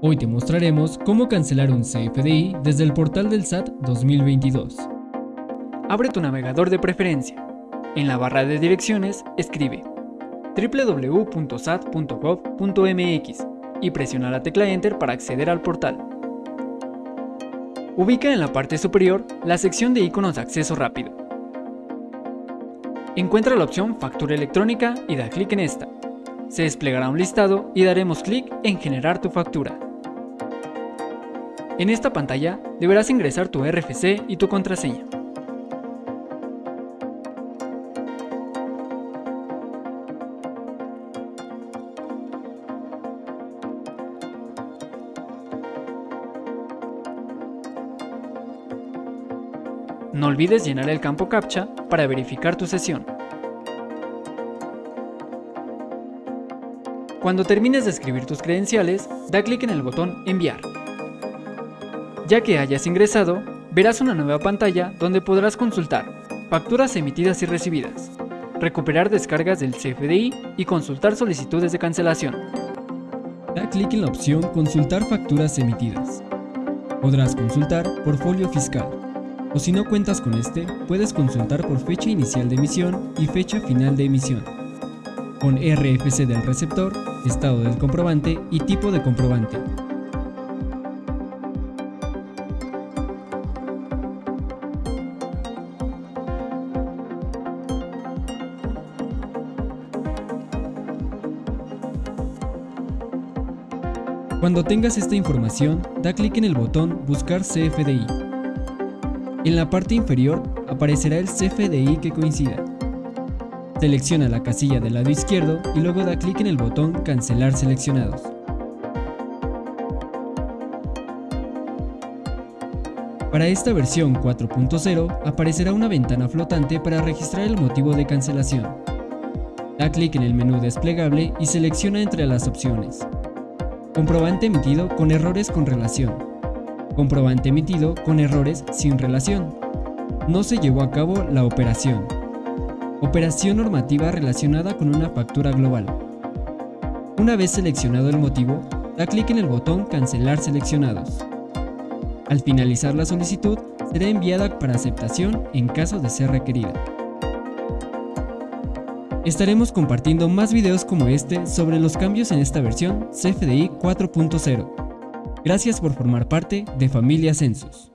Hoy te mostraremos cómo cancelar un CFDI desde el portal del SAT 2022. Abre tu navegador de preferencia. En la barra de direcciones escribe www.sat.gov.mx y presiona la tecla Enter para acceder al portal. Ubica en la parte superior la sección de iconos de acceso rápido. Encuentra la opción Factura electrónica y da clic en esta. Se desplegará un listado y daremos clic en Generar tu factura. En esta pantalla deberás ingresar tu RFC y tu contraseña. No olvides llenar el campo CAPTCHA para verificar tu sesión. Cuando termines de escribir tus credenciales, da clic en el botón Enviar. Ya que hayas ingresado, verás una nueva pantalla donde podrás consultar facturas emitidas y recibidas, recuperar descargas del CFDI y consultar solicitudes de cancelación. Da clic en la opción Consultar facturas emitidas. Podrás consultar portfolio fiscal, o si no cuentas con este, puedes consultar por fecha inicial de emisión y fecha final de emisión, con RFC del receptor, estado del comprobante y tipo de comprobante. Cuando tengas esta información, da clic en el botón Buscar CFDI. En la parte inferior aparecerá el CFDI que coincida. Selecciona la casilla del lado izquierdo y luego da clic en el botón Cancelar seleccionados. Para esta versión 4.0 aparecerá una ventana flotante para registrar el motivo de cancelación. Da clic en el menú desplegable y selecciona entre las opciones Comprobante emitido con errores con relación. Comprobante emitido con errores sin relación. No se llevó a cabo la operación. Operación normativa relacionada con una factura global. Una vez seleccionado el motivo, da clic en el botón Cancelar seleccionados. Al finalizar la solicitud, será enviada para aceptación en caso de ser requerida. Estaremos compartiendo más videos como este sobre los cambios en esta versión CFDI 4.0. Gracias por formar parte de Familia Census.